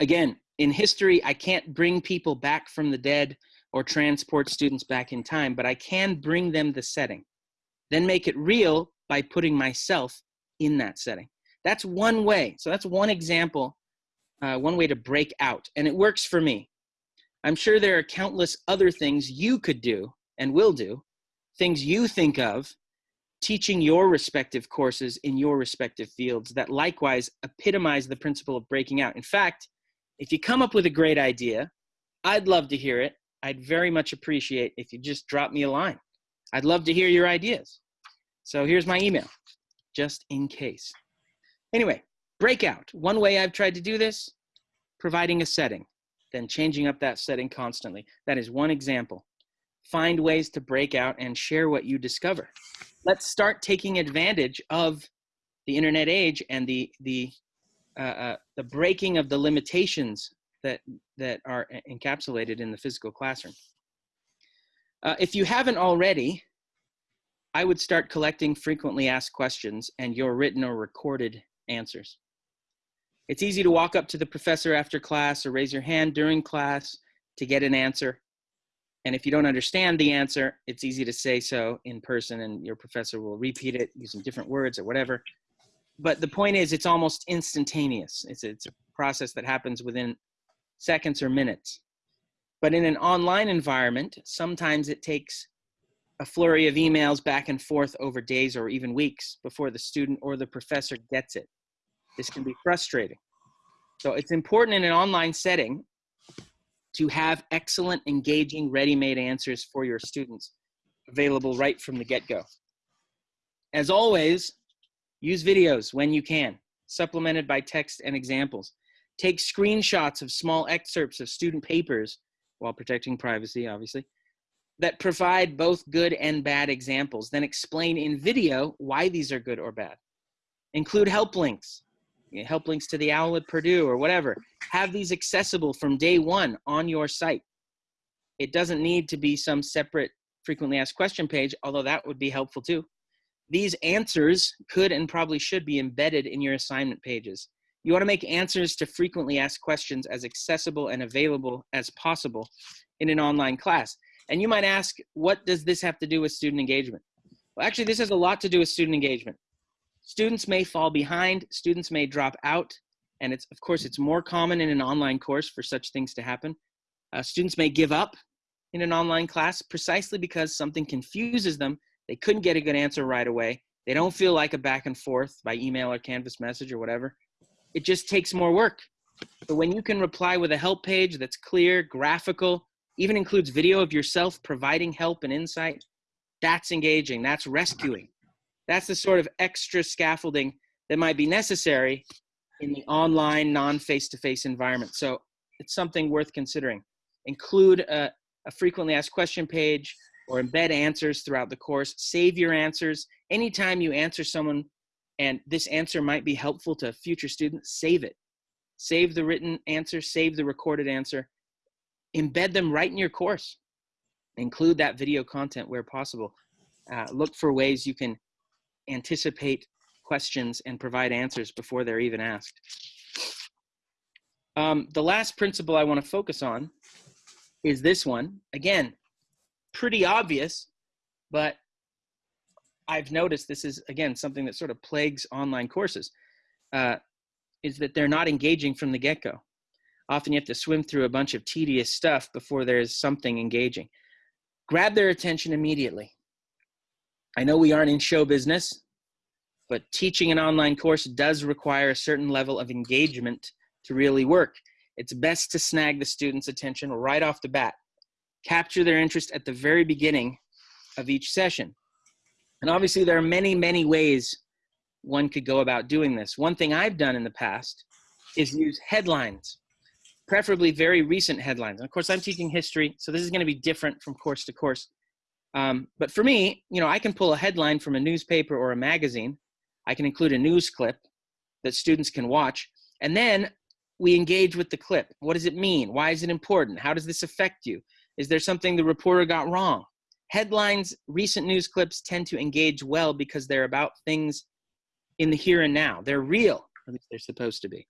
Again, in history, I can't bring people back from the dead or transport students back in time, but I can bring them the setting. Then make it real by putting myself in that setting. That's one way. So that's one example, uh, one way to break out. And it works for me. I'm sure there are countless other things you could do and will do, things you think of, teaching your respective courses in your respective fields that likewise epitomize the principle of breaking out. In fact, if you come up with a great idea, I'd love to hear it. I'd very much appreciate if you just drop me a line. I'd love to hear your ideas. So here's my email, just in case. Anyway, breakout. One way I've tried to do this, providing a setting, then changing up that setting constantly. That is one example. Find ways to break out and share what you discover. Let's start taking advantage of the internet age and the, the uh, uh, the breaking of the limitations that that are encapsulated in the physical classroom. Uh, if you haven't already, I would start collecting frequently asked questions and your written or recorded answers. It's easy to walk up to the professor after class or raise your hand during class to get an answer. And if you don't understand the answer, it's easy to say so in person and your professor will repeat it using different words or whatever but the point is it's almost instantaneous it's, it's a process that happens within seconds or minutes But in an online environment, sometimes it takes a flurry of emails back and forth over days or even weeks before the student or the professor gets it. This can be frustrating. So it's important in an online setting to have excellent, engaging, ready-made answers for your students available right from the get-go. As always, use videos when you can, supplemented by text and examples. Take screenshots of small excerpts of student papers while protecting privacy, obviously, that provide both good and bad examples. Then explain in video why these are good or bad. Include help links, help links to the OWL at Purdue or whatever. Have these accessible from day one on your site. It doesn't need to be some separate frequently asked question page, although that would be helpful too. These answers could and probably should be embedded in your assignment pages. You want to make answers to frequently asked questions as accessible and available as possible in an online class. And you might ask, what does this have to do with student engagement? Well, actually, this has a lot to do with student engagement. Students may fall behind, students may drop out, and it's of course it's more common in an online course for such things to happen. Uh, students may give up in an online class precisely because something confuses them. They couldn't get a good answer right away. They don't feel like a back and forth by email or Canvas message or whatever it just takes more work. But when you can reply with a help page that's clear, graphical, even includes video of yourself providing help and insight, that's engaging, that's rescuing. That's the sort of extra scaffolding that might be necessary in the online, non face to face environment. So it's something worth considering. Include a, a, frequently asked question page or embed answers throughout the course. Save your answers. Anytime you answer someone and this answer might be helpful to a future students, save it. Save the written answer, save the recorded answer, embed them right in your course. Include that video content where possible. Uh, look for ways you can anticipate questions and provide answers before they're even asked. Um, the last principle I want to focus on is this one. Again, pretty obvious, but I've noticed this is again something that sort of plagues online courses, uh, is that they're not engaging from the get-go. Often you have to swim through a bunch of tedious stuff before there's something engaging. Grab their attention immediately. I know we aren't in show business, but teaching an online course does require a certain level of engagement to really work. It's best to snag the student's attention right off the bat. Capture their interest at the very beginning of each session. And obviously there are many, many ways one could go about doing this. One thing I've done in the past is use headlines, preferably very recent headlines. And of course, I'm teaching history, so this is going to be different from course to course. Um, but for me, you know, I can pull a headline from a newspaper or a magazine. I can include a news clip that students can watch. And then we engage with the clip. What does it mean? Why is it important? How does this affect you? Is there something the reporter got wrong? headlines, recent news clips tend to engage well because they're about things in the here and now. They're real, at least they're supposed to be.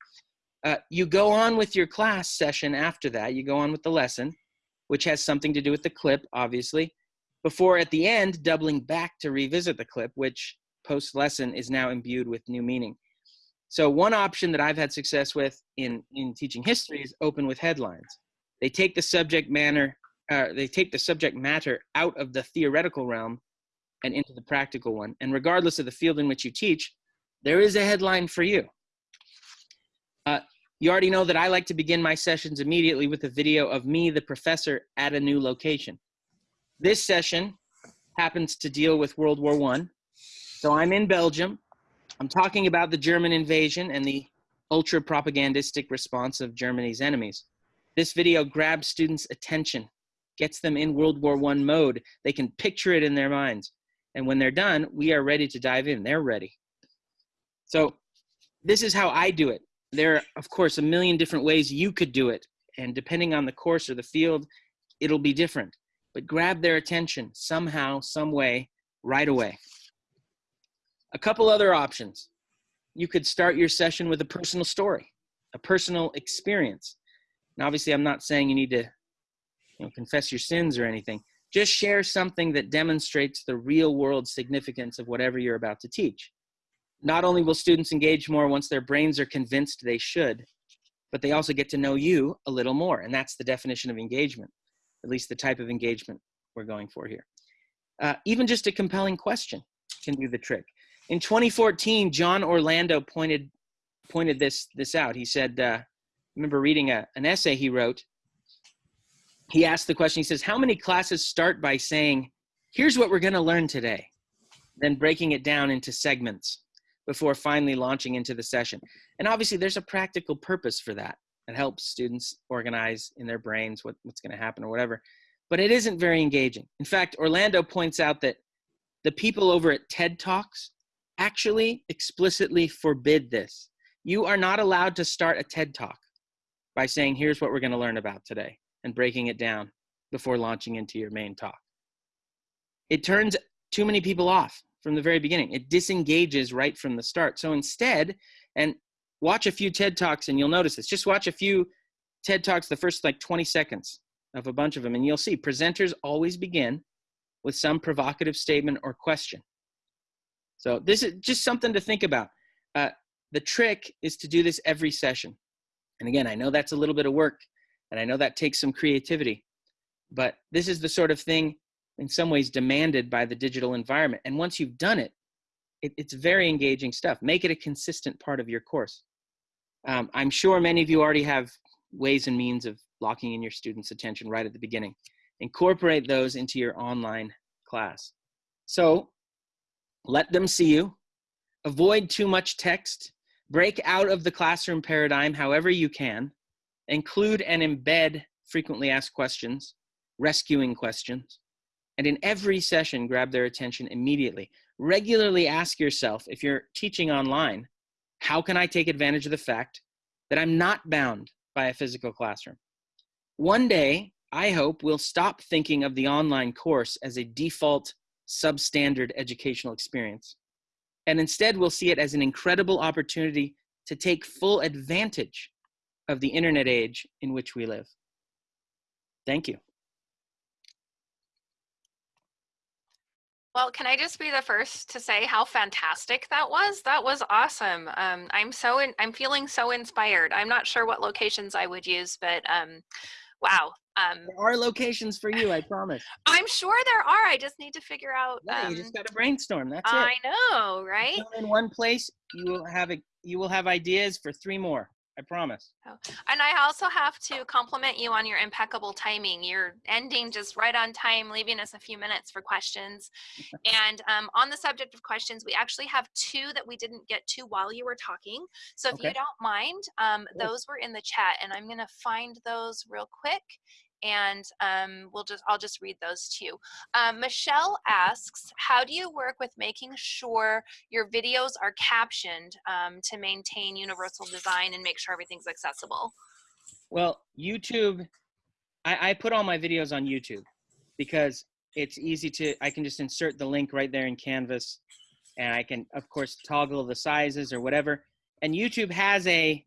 Uh, you go on with your class session after that. You go on with the lesson, which has something to do with the clip, obviously, before at the end doubling back to revisit the clip, which post lesson is now imbued with new meaning. So one option that I've had success with in, in teaching history is open with headlines. They take the subject matter uh, they take the subject matter out of the theoretical realm and into the practical one. And regardless of the field in which you teach, there is a headline for you. Uh, you already know that I like to begin my sessions immediately with a video of me, the professor, at a new location. This session happens to deal with World War One. So I'm in Belgium. I'm talking about the German invasion and the ultra propagandistic response of Germany's enemies. This video grabs students' attention gets them in World War One mode. They can picture it in their minds. And when they're done, we are ready to dive in. They're ready. So this is how I do it. There are, of course, a million different ways you could do it. And depending on the course or the field, it'll be different. But grab their attention somehow, some way, right away. A couple other options. You could start your session with a personal story, a personal experience. Now, obviously, I'm not saying you need to you know, confess your sins or anything. Just share something that demonstrates the real world significance of whatever you're about to teach. Not only will students engage more once their brains are convinced they should, but they also get to know you a little more. And that's the definition of engagement, at least the type of engagement we're going for here. Uh, even just a compelling question can do the trick. In 2014, John Orlando pointed pointed this this out. He said, uh, remember reading a, an essay he wrote. He asked the question. He says, "How many classes start by saying, here's what we're going to learn today,' then breaking it down into segments before finally launching into the session?" And obviously, there's a practical purpose for that. It helps students organize in their brains what, what's going to happen or whatever. But it isn't very engaging. In fact, Orlando points out that the people over at TED Talks actually explicitly forbid this. You are not allowed to start a TED Talk by saying, here's what we're going to learn about today, and breaking it down before launching into your main talk. It turns too many people off from the very beginning. It disengages right from the start. So instead, and watch a few TED Talks and you'll notice this. Just watch a few TED Talks, the first like 20 seconds of a bunch of them, and you'll see presenters always begin with some provocative statement or question. So this is just something to think about. Uh, the trick is to do this every session. And again, I know that's a little bit of work and I know that takes some creativity, but this is the sort of thing in some ways demanded by the digital environment. And once you've done it, it it's very engaging stuff. Make it a consistent part of your course. Um, I'm sure many of you already have ways and means of locking in your students' attention right at the beginning. Incorporate those into your online class. So let them see you. Avoid too much text. Break out of the classroom paradigm however you can. Include and embed frequently asked questions, rescuing questions. And in every session, grab their attention immediately. Regularly ask yourself if you're teaching online, how can I take advantage of the fact that I'm not bound by a physical classroom? One day, I hope we'll stop thinking of the online course as a default substandard educational experience. And instead, we'll see it as an incredible opportunity to take full advantage of the internet age in which we live. Thank you. Well, can I just be the first to say how fantastic that was? That was awesome. Um, I'm so in, I'm feeling so inspired. I'm not sure what locations I would use, but um, wow, um, there are locations for you, I promise. I'm sure there are. I just need to figure out. Yeah, um, you just got to brainstorm. That's I it. know, right? In one place, you will have a you will have ideas for three more. I promise. Oh. And I also have to compliment you on your impeccable timing. You're ending just right on time, leaving us a few minutes for questions. and um, on the subject of questions, we actually have two that we didn't get to while you were talking. So if Okay. you don't mind, um, those were in the chat, and I'm going to find those real quick. And um, we'll just I'll just read those to you. Um, Michelle asks, how do you work with making sure your videos are captioned um, to maintain universal design and make sure everything's accessible? Well, YouTube, I, I put all my videos on YouTube because it's easy to, I can just insert the link right there in Canvas and I can, of course, toggle the sizes or whatever. And YouTube has a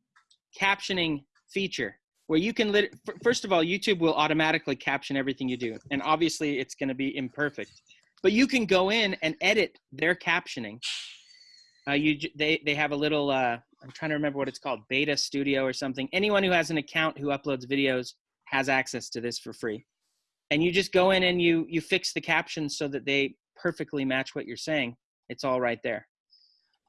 captioning feature where you can, lit- first of all, YouTube will automatically caption everything you do. And obviously it's going to be imperfect, but you can go in and edit their captioning. Uh, you, they, they have a little, uh, I'm trying to remember what it's called, Beta Studio or something. Anyone who has an account who uploads videos has access to this for free. And you just go in and you you fix the captions so that they perfectly match what you're saying. It's all right there.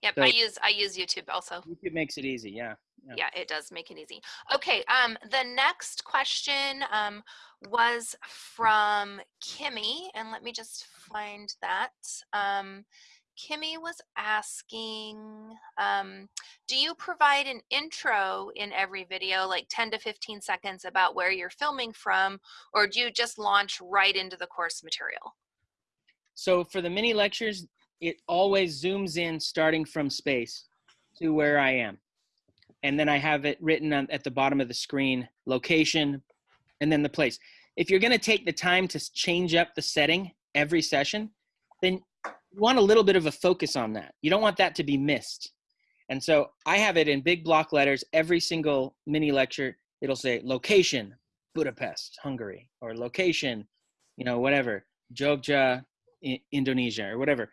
Yep, So- I use I use YouTube also. YouTube makes it easy. Yeah. Yeah. Yeah, it does make it easy. Okay, um, the next question um, was from Kimmy, and let me just find that. Um, Kimmy was asking, um, do you provide an intro in every video, like 10 to 15 seconds about where you're filming from, or do you just launch right into the course material? So for the mini lectures, it always zooms in starting from space to where I am. And then I have it written on, at the bottom of the screen, location, and then the place. If you're going to take the time to change up the setting every session, then you want a little bit of a focus on that. You don't want that to be missed. And so I have it in big block letters. Every single mini lecture, it'll say location, Budapest, Hungary, or location, you know, whatever, Jogja, Indonesia, or whatever.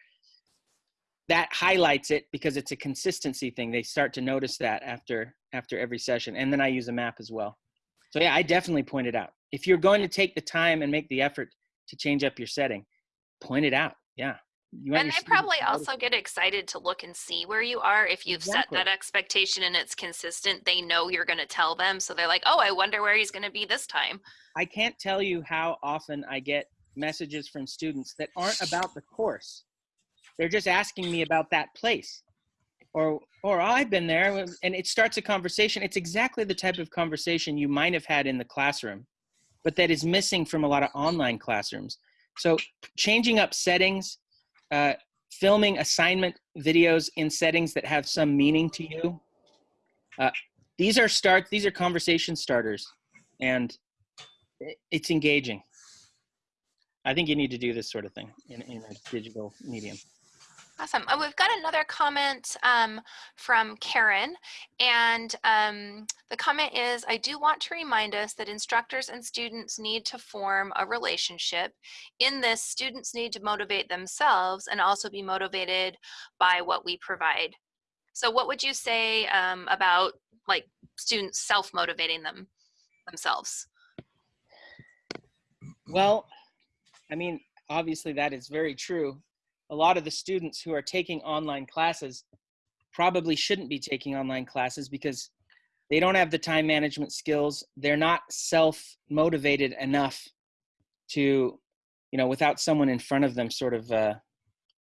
That highlights it because it's a consistency thing. They start to notice that after after every session, and then I use a map as well. So yeah, I definitely point it out. If you're going to take the time and make the effort to change up your setting, point it out. Yeah. You And they probably also get excited to look and see where you are. If you've Exactly. set that expectation and it's consistent, they know you're going to tell them. So they're like, oh, I wonder where he's going to be this time. I can't tell you how often I get messages from students that aren't about the course. They're just asking me about that place. Or or I've been there and it starts a conversation. It's exactly the type of conversation you might have had in the classroom, but that is missing from a lot of online classrooms. So changing up settings, uh, filming assignment videos in settings that have some meaning to you. Uh, these are start these are conversation starters and it's engaging. I think you need to do this sort of thing in, in a digital medium. Awesome. Uh, we've got another comment um, from Karen. And um, the comment is I do want to remind us that instructors and students need to form a relationship. In this, students need to motivate themselves and also be motivated by what we provide. So, what would you say um, about like students self motivating them themselves? Well, I mean, obviously that is very true. A lot of the students who are taking online classes probably shouldn't be taking online classes because they don't have the time management skills. They're not self motivated enough to, you know, without someone in front of them sort of uh,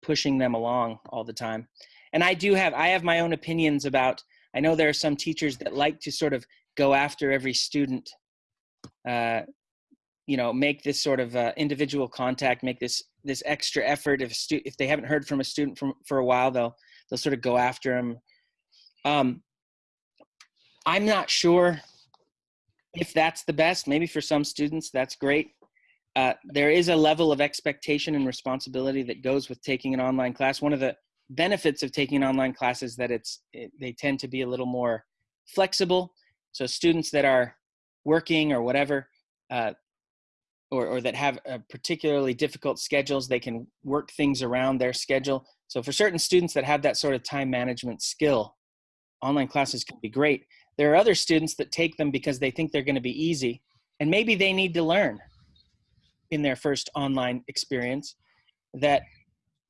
pushing them along all the time. And I do have, I have my own opinions about, I know there are some teachers that like to sort of go after every student. Uh, you know make this sort of uh, individual contact make this this extra effort if stu- if they haven't heard from a student from for a while they'll they'll sort of go after them um i'm not sure if that's the best. Maybe for some students that's great. Uh, there is a level of expectation and responsibility that goes with taking an online class. One of the benefits of taking an online class is that it's it, they tend to be a little more flexible. So students that are working or whatever uh, or, or that have uh, particularly difficult schedules, they can work things around their schedule. So for certain students that have that sort of time management skill, online classes can be great. There are other students that take them because they think they're going to be easy, and maybe they need to learn in their first online experience that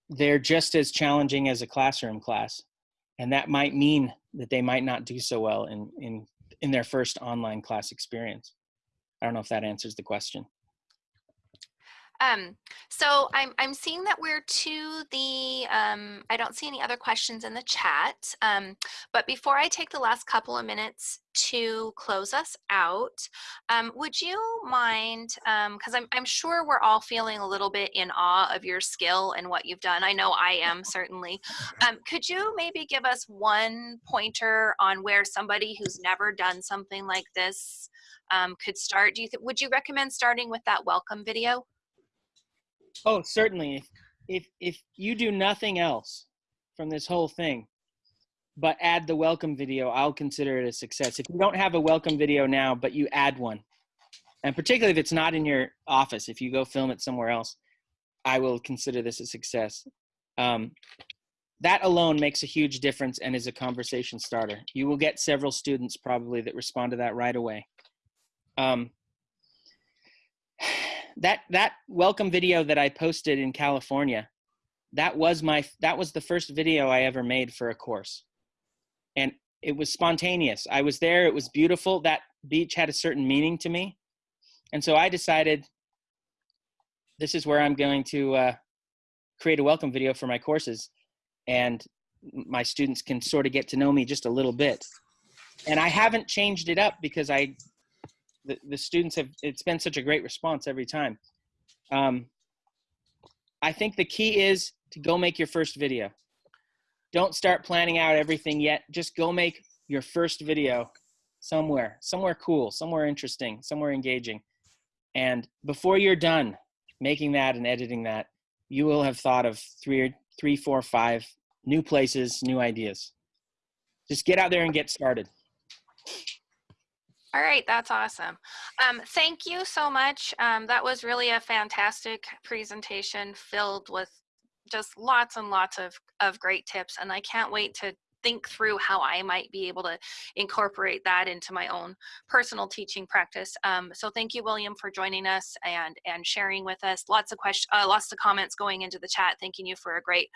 they're just as challenging as a classroom class, and that might mean that they might not do so well in in in their first online class experience. I don't know if that answers the question. Um, so I'm, I'm seeing that we're to the, um, I don't see any other questions in the chat. Um, but before I take the last couple of minutes to close us out, um, would you mind, because I'm, I'm sure we're all feeling a little bit in awe of your skill and what you've done. I know I am certainly. Um, could you maybe give us one pointer on where somebody who's never done something like this um, could start? Do you would you recommend starting with that welcome video? Oh, certainly. If, if if you do nothing else from this whole thing, but add the welcome video, I'll consider it a success. If you don't have a welcome video now, but you add one, and particularly if it's not in your office, if you go film it somewhere else, I will consider this a success. Um, that alone makes a huge difference and is a conversation starter. You will get several students probably that respond to that right away. Um, that that welcome video that I posted in California, that was my that was the first video I ever made for a course. And it was spontaneous. I was there, it was beautiful. That beach had a certain meaning to me. And so I decided this is where I'm going to uh, create a welcome video for my courses. And my students can sort of get to know me just a little bit. And I haven't changed it up because I the, students have it's been such a great response every time. Um, i think the key is to go make your first video. Don't start planning out everything yet. Just go make your first video somewhere somewhere cool somewhere interesting somewhere engaging. And before you're done making that and editing that you will have thought of three or three three four five new places new ideas. Just get out there and get started All right, that's awesome. Um, thank you so much. Um, that was really a fantastic presentation filled with just lots and lots of, of great tips. And I can't wait to think through how I might be able to incorporate that into my own personal teaching practice. Um, so thank you, William, for joining us and and sharing with us. Lots of questions, uh, lots of comments going into the chat. Thanking you for a great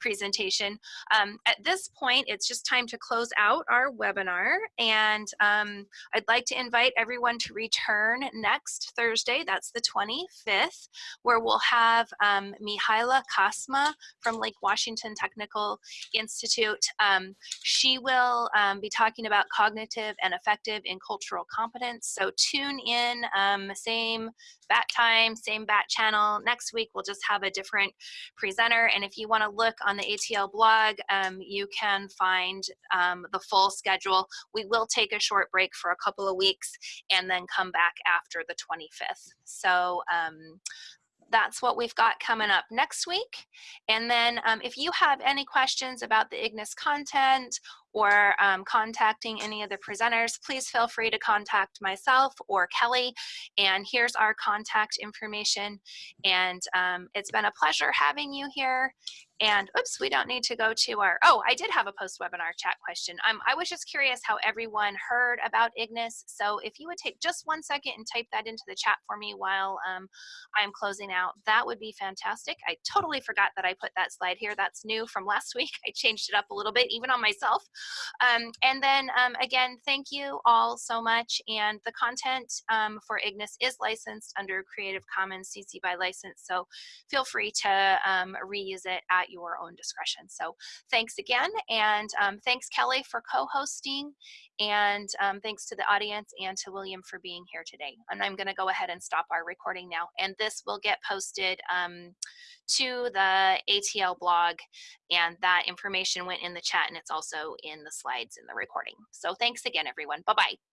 presentation. Um, at this point, it's just time to close out our webinar, and um, I'd like to invite everyone to return next Thursday. That's the 25th, where we'll have um, Mihaila Kasma from Lake Washington Technical Institute. Um, she will um, be talking about cognitive and affective in cultural competence. So tune in, um, same bat time, same bat channel. Next week, we'll just have a different presenter. And if you want to look on the ATL blog, um, you can find um, the full schedule. We will take a short break for a couple of weeks and then come back after the 25th. So that's what we've got coming up next week. And then um, if you have any questions about the Ignis content or um, contacting any of the presenters, please feel free to contact myself or Kelly. And here's our contact information. And um, it's been a pleasure having you here. And oops, we don't need to go to our, oh, I did have a post-webinar chat question. Um, I was just curious how everyone heard about Ignis. So if you would take just one second and type that into the chat for me while um, I'm closing out, that would be fantastic. I totally forgot that I put that slide here. That's new from last week. I changed it up a little bit, even on myself. Um, and then um, again, thank you all so much. And the content um, for Ignis is licensed under Creative Commons CC by license. So feel free to um, reuse it at your own discretion. So thanks again. And um, thanks Kelly for co-hosting and um, thanks to the audience and to William for being here today. And I'm gonna go ahead and stop our recording now. And this will get posted um, to the ATL blog and that information went in the chat and it's also in the slides in the recording. So thanks again, everyone. Bye-bye.